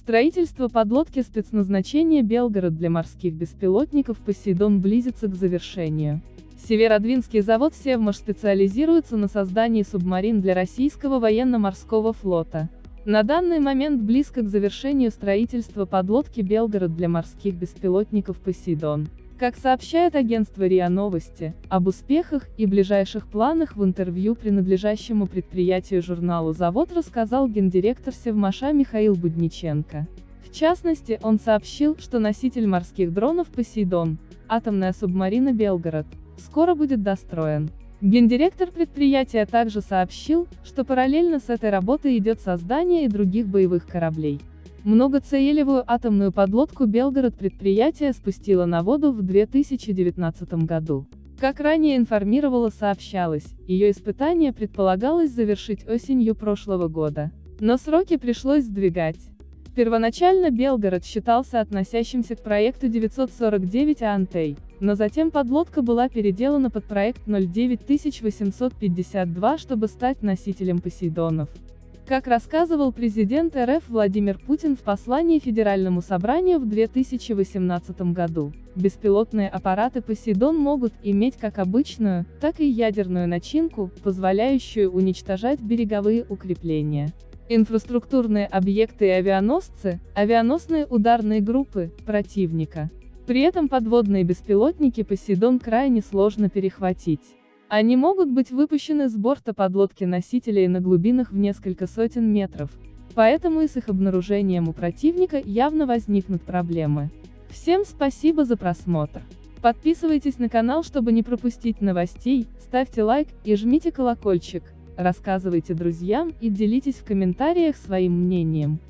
Строительство подлодки спецназначения Белгород для морских беспилотников «Посейдон» близится к завершению. Северодвинский завод «Севмаш» специализируется на создании субмарин для российского военно-морского флота. На данный момент близко к завершению строительства подлодки «Белгород» для морских беспилотников «Посейдон». Как сообщает агентство РИА Новости, об успехах и ближайших планах в интервью принадлежащему предприятию журналу «Завод» рассказал гендиректор Севмаша Михаил Будниченко. В частности, он сообщил, что носитель морских дронов «Посейдон», атомная субмарина «Белгород», скоро будет достроен. Гендиректор предприятия также сообщил, что параллельно с этой работой идет создание и других боевых кораблей. Многоцелевую атомную подлодку Белгород предприятие спустило на воду в 2019 году. Как ранее информировало сообщалось, ее испытание предполагалось завершить осенью прошлого года. Но сроки пришлось сдвигать. Первоначально Белгород считался относящимся к проекту 949 Антей, но затем подлодка была переделана под проект 09852, чтобы стать носителем Посейдонов. Как рассказывал президент РФ Владимир Путин в послании Федеральному собранию в 2018 году, беспилотные аппараты «Посейдон» могут иметь как обычную, так и ядерную начинку, позволяющую уничтожать береговые укрепления инфраструктурные объекты и авианосцы, авианосные ударные группы, противника. При этом подводные беспилотники «Посейдон» крайне сложно перехватить. Они могут быть выпущены с борта подлодки-носителей на глубинах в несколько сотен метров, поэтому и с их обнаружением у противника явно возникнут проблемы. Всем спасибо за просмотр. Подписывайтесь на канал, чтобы не пропустить новостей, ставьте лайк и жмите колокольчик, рассказывайте друзьям и делитесь в комментариях своим мнением.